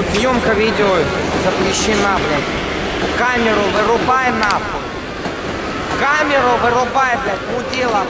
Тут съемка видео запрещена, блядь. Камеру вырубай нахуй. Камеру вырубай, блядь, мудила.